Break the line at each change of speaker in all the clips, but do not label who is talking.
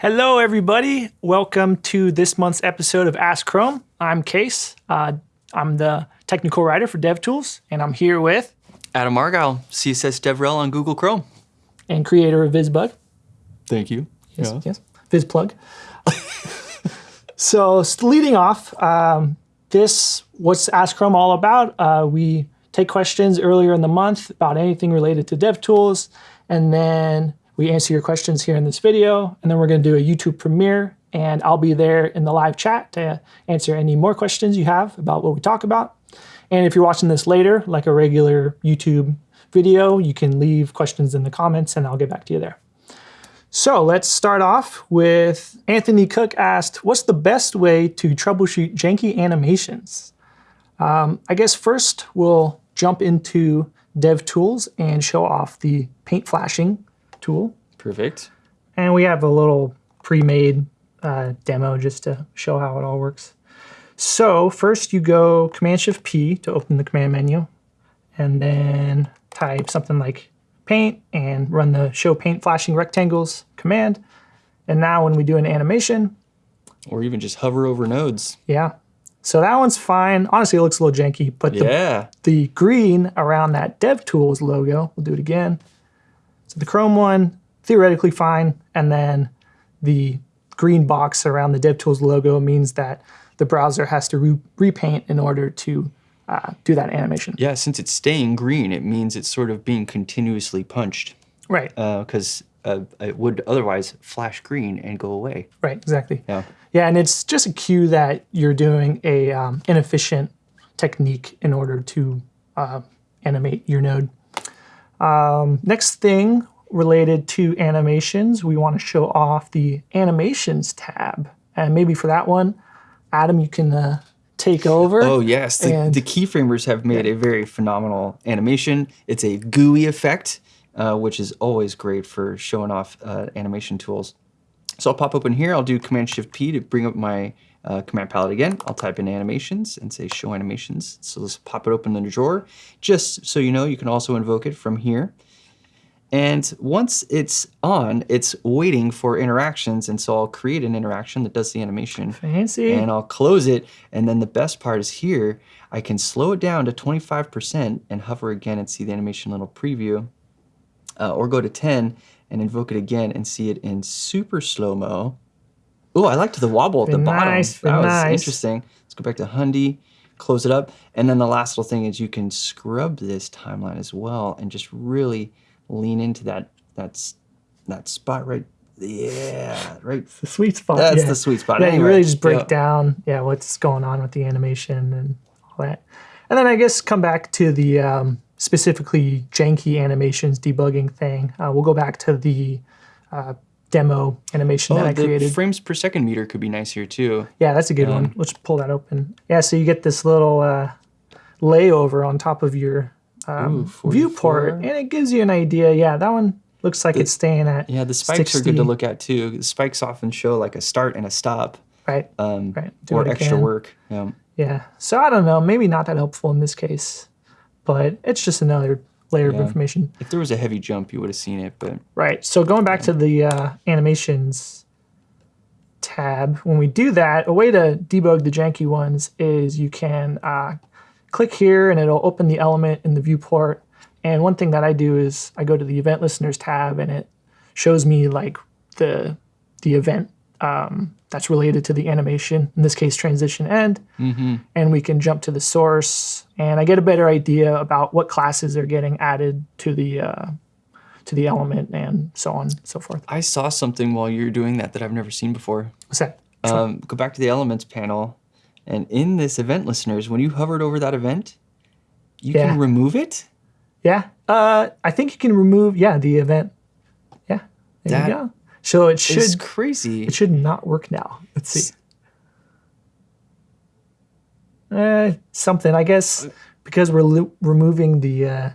Hello, everybody. Welcome to this month's episode of Ask Chrome. I'm Case. Uh, I'm the technical writer for DevTools, and I'm here with
Adam Argyle, CSS DevRel on Google Chrome.
and creator of VisBug.
Thank you.
Yes, yes. VizPlug. so, leading off, um, this what's Ask Chrome all about? Uh, we take questions earlier in the month about anything related to DevTools, and then we answer your questions here in this video. And then we're going to do a YouTube premiere, and I'll be there in the live chat to answer any more questions you have about what we talk about. And if you're watching this later, like a regular YouTube video, you can leave questions in the comments, and I'll get back to you there. So let's start off with Anthony Cook asked, What's the best way to troubleshoot janky animations? Um, I guess first we'll jump into DevTools and show off the paint flashing tool.
Perfect.
And we have a little pre made uh, demo just to show how it all works. So first you go Command Shift P to open the command menu, and then type something like paint and run the show paint flashing rectangles command. And now when we do an animation,
Or even just hover over nodes.
yeah. So that one's fine. Honestly, it looks a little janky, but the,
Yeah.
the green around that DevTools logo, we'll do it again. So the Chrome one, theoretically fine. And then the green box around the DevTools logo means that the browser has to re- repaint in order to uh, do that animation.
Yeah, since it's staying green, it means it's sort of being continuously punched
Right,
because uh, it would otherwise flash green and go away.
right, exactly.
Yeah.
Yeah, and it's just a cue that you're doing a um, inefficient technique in order to uh, animate your node. Um, next thing related to animations, we want to show off the animations tab, and maybe for that one, Adam, you can uh, take over.
Oh, yes. The, the keyframers have made a very phenomenal animation. It's a GUI effect, uh, which is always great for showing off uh, animation tools. So I'll pop open here. I'll do Command Shift P to bring up my uh, command palette again. I'll type in animations and say show animations. So let's pop it open in the drawer. Just so you know, you can also invoke it from here. And once it's on, it's waiting for interactions. And so I'll create an interaction that does the animation
Fancy.
and I'll close it. And then the best part is here, I can slow it down to 25% and hover again and see the animation little preview. Uh, or go to 10 and invoke it again and see it in super slow-mo. Oh, I liked the wobble at the bottom.
nice,
that was
nice.
interesting. Let's go back to Hundy, close it up. And then the last little thing is you can scrub this timeline as well and just really lean into that, that's, that spot right yeah, right
the sweet spot.
that's
yeah.
the sweet spot.
Yeah, you really just break
yeah.
down, yeah, what's going on with the animation and all that. And then I guess come back to the um, specifically janky animations debugging thing. Uh, we'll go back to the uh, demo animation that
Oh,
I
the
created.
frames per second meter could be nice here too.
yeah, that's a good one. Let's pull that open. Yeah, so you get this little uh, layover on top of your um,
Ooh,
viewport, and it gives you an idea. Yeah, that one looks like it's staying at
Yeah, the spikes are good to look at too. The spikes often show like a start and a stop,
right.
um,
Right, do
or
it
extra
again.
work. Yeah.
Yeah. So I don't know. Maybe not that helpful in this case, but it's just another layer of information.
If there was a heavy jump, you would have seen it, but
Right. So going back to the uh, animations tab, when we do that, a way to debug the janky ones is you can uh, click here and it'll open the element in the viewport. And one thing that I do is I go to the event listeners tab and it shows me like the the event um, that's related to the animation, in this case transition end. And we can jump to the source and I get a better idea about what classes are getting added to the uh, to the element and so on and so forth.
I saw something while you were doing that that I've never seen before.
What's that?
Um, go back to the elements panel, and in this event listeners, when you hovered over that event, you
Yeah.
can remove it.
Yeah. Uh, I think you can remove, yeah, the event. Yeah. There
That
you go. So it should
It's crazy.
it should not work now. Let's see. Uh, something I guess because we're removing the uh,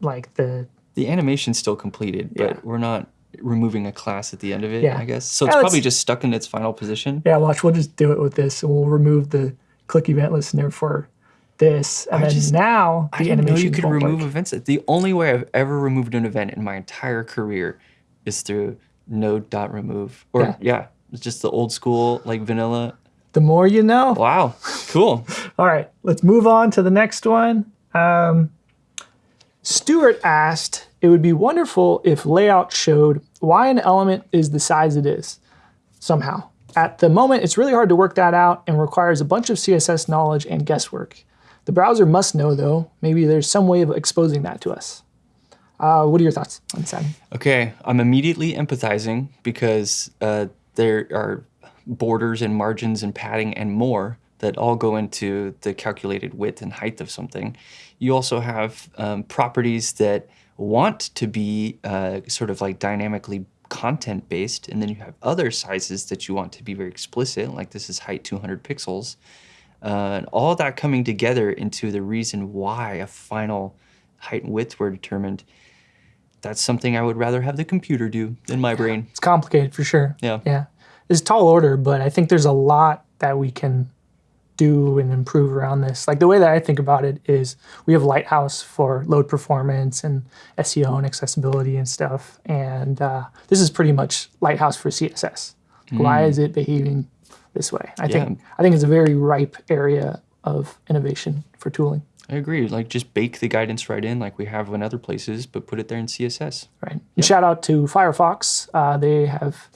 like the
The animation's still completed, but
Yeah.
we're not removing a class at the end of it,
Yeah.
I guess. So it's
let's-
probably just stuck in its final position.
yeah. Watch, we'll just do it with this, and we'll remove the click event listener for this, and
I
then
just-
now
I didn't know
animation
you could remove
work.
events. The only way I've ever removed an event in my entire career is through node dot remove. Or
Yeah.
yeah. it's just the old school like vanilla.
The more you know.
Wow. Cool.
All right, let's move on to the next one. Um, Stuart asked, it would be wonderful if layout showed why an element is the size it is, somehow. At the moment, it's really hard to work that out and requires a bunch of CSS knowledge and guesswork. The browser must know, though. Maybe there's some way of exposing that to us. Uh, what are your thoughts on that?
Okay, I'm immediately empathizing because uh, there are borders and margins and padding and more that all go into the calculated width and height of something. You also have um, properties that want to be uh, sort of like dynamically content based, and then you have other sizes that you want to be very explicit, like this is height 200 pixels. Uh, and all that coming together into the reason why a final height and width were determined that's something I would rather have the computer do than my brain.
It's complicated for sure.
Yeah.
Yeah. It's tall order, but I think there's a lot that we can do and improve around this. Like the way that I think about it is we have Lighthouse for load performance and SEO and accessibility and stuff. And uh, this is pretty much Lighthouse for CSS. Why is it behaving this way? I think I think it's a very ripe area of innovation for tooling.
I agree. Like just bake the guidance right in, like we have in other places, but put it there in CSS.
Right. And shout out to Firefox. Uh, they have,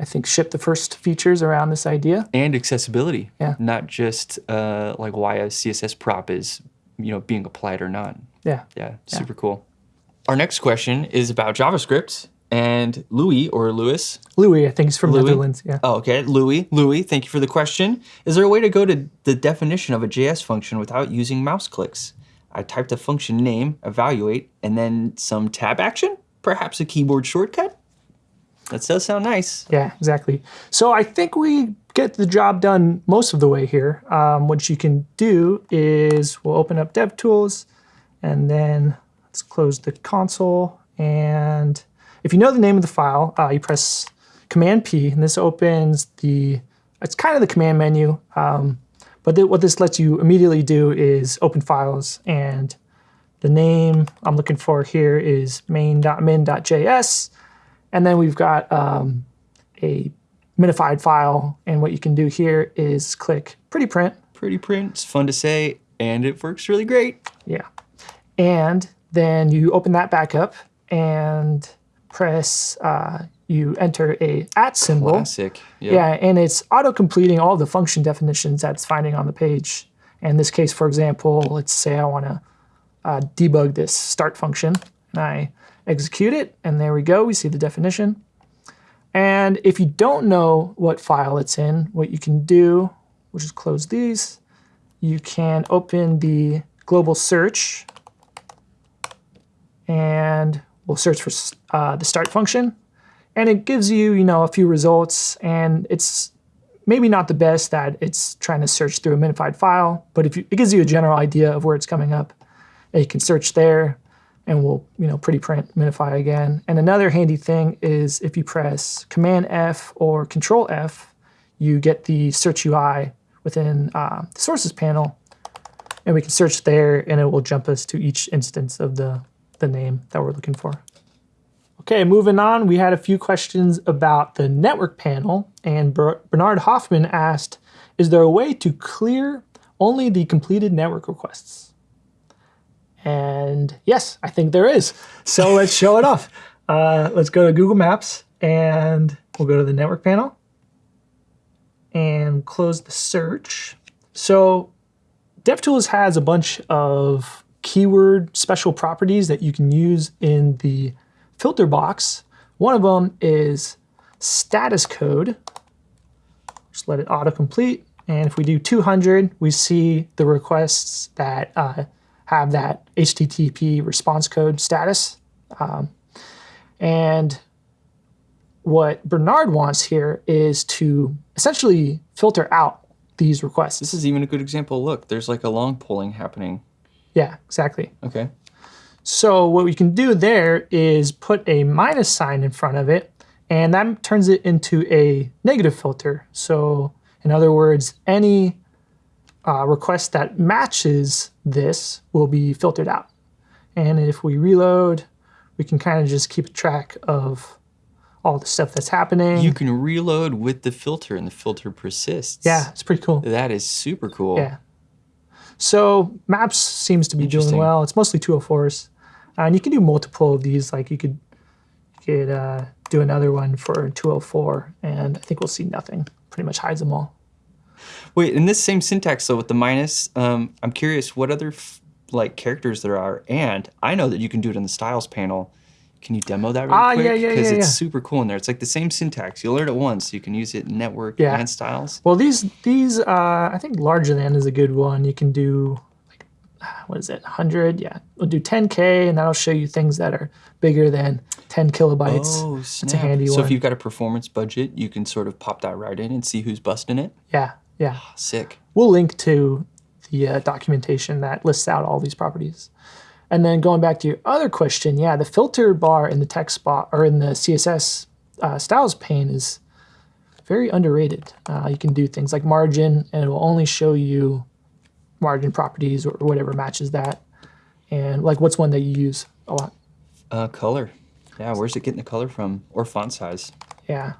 I think, shipped the first features around this idea.
And accessibility.
Yeah.
Not just uh, like why a CSS prop is, you know, being applied or not.
Yeah.
Yeah, super cool. Our next question is about JavaScript. And Louis or Lewis
Louis, I think he's from
Louis?
Netherlands. Yeah.
Oh, okay. Louis, Louis, thank you for the question. Is there a way to go to the definition of a JS function without using mouse clicks? I typed a function name, evaluate, and then some tab action? Perhaps a keyboard shortcut? That does sound nice.
Yeah, exactly. So I think we get the job done most of the way here. Um, what you can do is we'll open up DevTools and then let's close the console. And if you know the name of the file, uh, you press Command P and this opens the, it's kind of the command menu. Um, but th- what this lets you immediately do is open files and the name I'm looking for here is main.min.js. And then we've got um, a minified file. And what you can do here is click pretty print.
Pretty print, it's fun to say, and it works really great.
Yeah. And then you open that back up and press, uh, you enter a at symbol.
Classic. Yep.
Yeah, and it's auto completing all the function definitions that it's finding on the page. In this case, for example, let's say I want to uh, debug this start function, and I execute it, and there we go. We see the definition. And if you don't know what file it's in, what you can do, which is close these, you can open the global search, and we'll search for uh, the start function and it gives you, you know, a few results, and it's maybe not the best that it's trying to search through a minified file, but if you, it gives you a general idea of where it's coming up, and you can search there, and we'll, you know, pretty print minify again. And another handy thing is if you press Command F or Control F, you get the search UI within uh, the sources panel, and we can search there, and it will jump us to each instance of the the name that we're looking for. Okay, moving on, we had a few questions about the network panel, and Ber- Bernard Hoffman asked, is there a way to clear only the completed network requests? And yes, I think there is. So let's show it off. Uh, let's go to Google Maps, and we'll go to the network panel, and close the search. So DevTools has a bunch of keyword special properties that you can use in the filter box. One of them is status code. Just let it autocomplete. And if we do 200, we see the requests that uh, have that HTTP response code status. Um, and what Bernard wants here is to essentially filter out these requests.
This is even a good example. Look, there's like a long polling happening.
Yeah, exactly.
Okay.
So what we can do there is put a minus sign in front of it, and that turns it into a negative filter. So in other words, any uh, request that matches this will be filtered out. And if we reload, we can kind of just keep track of all the stuff that's happening.
You can reload with the filter, and the filter persists.
yeah, it's pretty cool.
that is super cool.
Yeah. So maps seems to be doing well. It's mostly 204s, uh, and you can do multiple of these. Like you could, you could uh, do another one for 204, and I think we'll see nothing. Pretty much hides them all.
Wait, in this same syntax, though, with the minus, um, I'm curious what other f- like characters there are, and I know that you can do it in the styles panel. Can you demo that really
Ah,
quick?
yeah, yeah,
Because
yeah,
it's
yeah.
super cool in there. It's like the same syntax. You'll learn it once. You can use it in network
Yeah.
and styles.
Well, these these uh, I think larger than is a good one. You can do like what is it, 100? Yeah, we'll do 10k, and that'll show you things that are bigger than 10 kilobytes.
Oh, snap.
It's a handy
so
one.
if you've got a performance budget, you can sort of pop that right in and see who's busting it.
Yeah, yeah.
Sick.
We'll link to the uh, documentation that lists out all these properties. And then going back to your other question, yeah, the filter bar in the text bar or in the CSS uh, styles pane is very underrated. Uh, you can do things like margin, and it will only show you margin properties or whatever matches that. And like, what's one that you use a lot?
Uh, color. Yeah, where's it getting the color from? Or font size?
Yeah.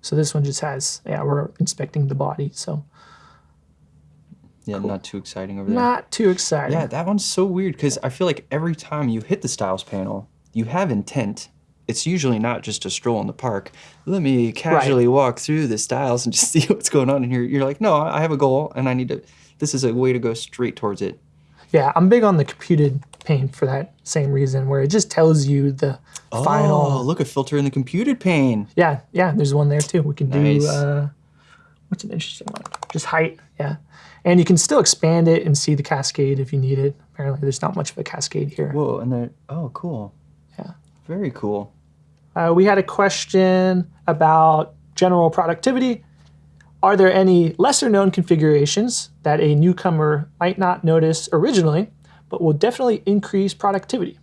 So this one just has, yeah, we're inspecting the body, so
Yeah, not too exciting over there.
not too exciting.
Yeah, that one's so weird because I feel like every time you hit the styles panel, you have intent. It's usually not just a stroll in the park. Let me casually walk through the styles and just see what's going on in here. You're like, no, I have a goal and I need to. This is a way to go straight towards it.
Yeah, I'm big on the computed pane for that same reason, where it just tells you the
Oh,
final.
look, a filter in the computed pane.
Yeah, yeah, there's one there too. We can
Nice.
do, uh, what's an interesting one? Just height, yeah. And you can still expand it and see the cascade if you need it. Apparently, there's not much of a cascade here.
Whoa, and then oh, cool.
Yeah.
Very cool.
Uh, we had a question about general productivity. Are there any lesser known configurations that a newcomer might not notice originally, but will definitely increase productivity?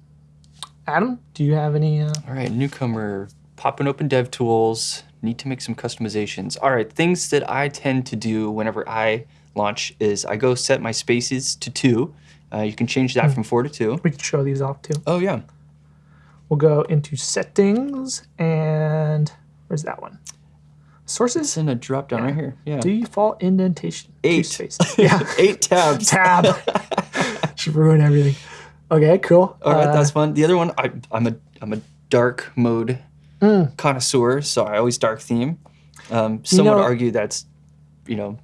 Adam, do you have any? Uh,
All right, newcomer, popping open DevTools, need to make some customizations. All right, things that I tend to do whenever I launch is I go set my spaces to two. Uh, you can change that from four to two.
we can show these off too.
Oh, yeah.
We'll go into settings and where's that one? Sources?
It's in a drop down right here. Yeah.
default indentation.
Eight.
spaces. Yeah,
Eight tabs.
tab. Should ruin everything. Okay, cool.
All right,
Uh,
that's fun. The other one, I, I'm a I'm a dark mode
Mm.
connoisseur, so I always dark theme. Um, some
know-
would argue that's, you know,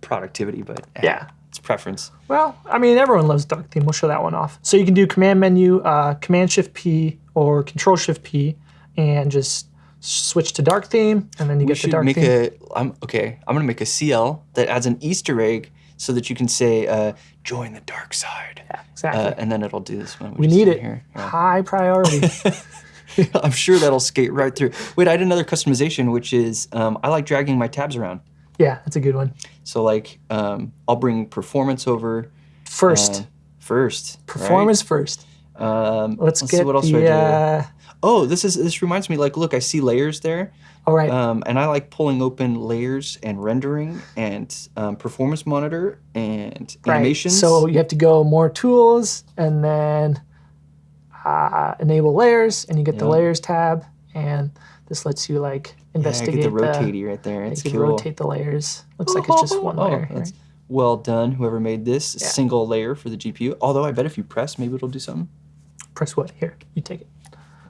productivity, but eh,
yeah.
it's preference.
Well, I mean, everyone loves dark theme. We'll show that one off. So you can do Command Menu, uh, Command Shift P, or Control Shift P, and just switch to dark theme, and then you
We
get the
should
dark
make
theme.
a. I'm okay. I'm gonna make a CL that adds an Easter egg so that you can say, uh, "Join the dark side,"
yeah, exactly.
uh, and then it'll do this one.
we need it.
here. Yeah.
High priority.
I'm sure that'll skate right through. Wait, I had another customization, which is um, I like dragging my tabs around.
yeah, that's a good one.
So like, um, I'll bring performance over
First,
uh, first. right?
performance first.
Um,
Let's,
see
get
what else
the.
do I do.
Uh,
Oh, this is this reminds me. Like, look, I see layers there,
all right.
um, and I like pulling open layers and rendering and um, performance monitor and
right.
animations.
So you have to go more tools and then uh, enable layers, and you get the layers tab, and this lets you like
yeah,
investigate
get the rotatey right there.
you
It's
can
cool.
rotate the layers. Looks like it's just one layer.
that's
right?
Well done, whoever made this
Yeah.
single layer for the GPU. Although I bet if you press, maybe it'll do something.
Press what? Here, you take it.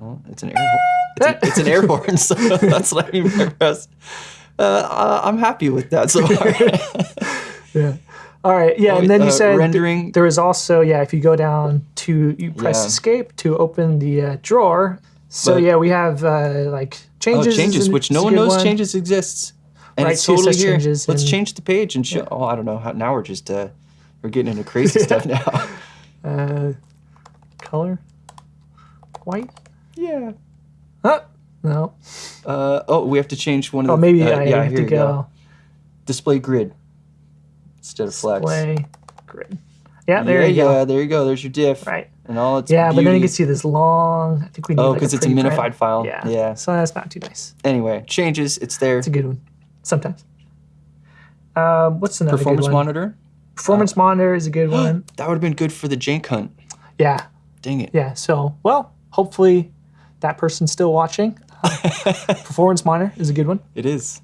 Well, it's an air horn. It's, an- it's an air horn, so that's what I mean by press. Uh, I'm happy with that so far.
Yeah. All right. Yeah,
Oh,
and then you
uh,
said th-
rendering-
there is also yeah. If you go down to you press
Yeah.
escape to open the uh, drawer. So
But-
yeah, we have uh, like
oh,
changes.
changes, which no one knows
one.
changes exists. And
Right,
it's totally here.
changes
Let's
and-
change the page and show. Oh, I don't know. How, now we're just uh, we're getting into crazy stuff now.
Uh, color. White.
yeah.
Huh? No.
Uh, oh, we have to change one of the.
Oh, maybe
uh,
I
yeah,
have to
go.
go.
Display grid instead of flex.
Display grid. Yeah, there
yeah,
you go.
yeah, there you go. There's your diff.
Right.
And all its
Yeah, but then you
beauty.
can see this long. I think we need.
Oh,
like,
because it's a minified
print.
file.
Yeah.
Yeah.
So that's not too nice.
Anyway, changes. It's there.
It's a good one. Sometimes. Um, what's another
Performance
good one?
monitor.
Performance monitor is a good one.
That would have been good for the jank hunt.
Yeah,
Dang it.
yeah. So, well, hopefully that person's still watching. Performance Monitor is a good one.
It is.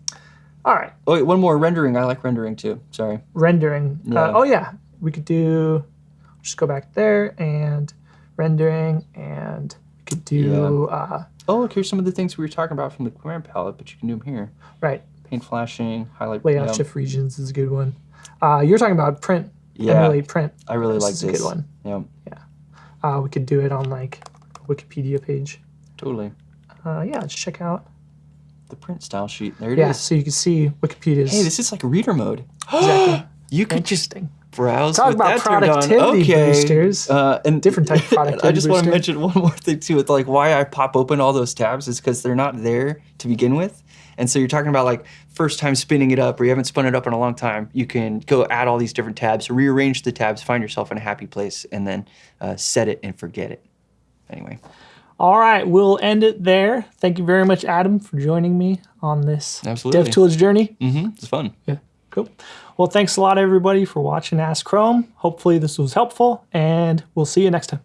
All right,
Oh, wait, one more rendering. I like rendering too. Sorry.
rendering.
Yeah.
Uh, oh yeah, we could do. Just go back there and rendering, and we could do uh,
Oh, look, here's some of the things we were talking about from the command palette, but you can do them here.
right
Paint flashing, highlight.
layout
yeah.
shift regions is a good one. Uh, you're talking about print,
Yeah,
emulate print.
I really
This
like
is
this.
a good one.
Yeah,
Uh, we could do it on like a Wikipedia page.
totally.
Uh, yeah, let's check out.
The print style sheet. There it is.
Yeah, so you can see Wikipedia's.
Hey, this is like reader mode.
exactly.
You could just browse.
Talk
with
about
that turned on.
productivity
okay.
boosters.
Uh, and
Different type of
I
productivity
just want to mention one more thing too. With like why I pop open all those tabs is because they're not there to begin with. And so you're talking about like first time spinning it up, or you haven't spun it up in a long time. You can go add all these different tabs, rearrange the tabs, find yourself in a happy place, and then uh, set it and forget it. Anyway,
All right, we'll end it there. Thank you very much, Adam, for joining me on this
Absolutely.
DevTools journey.
mm-hmm, it's fun.
Yeah, cool. Well, thanks a lot, everybody, for watching Ask Chrome. Hopefully, this was helpful, and we'll see you next time.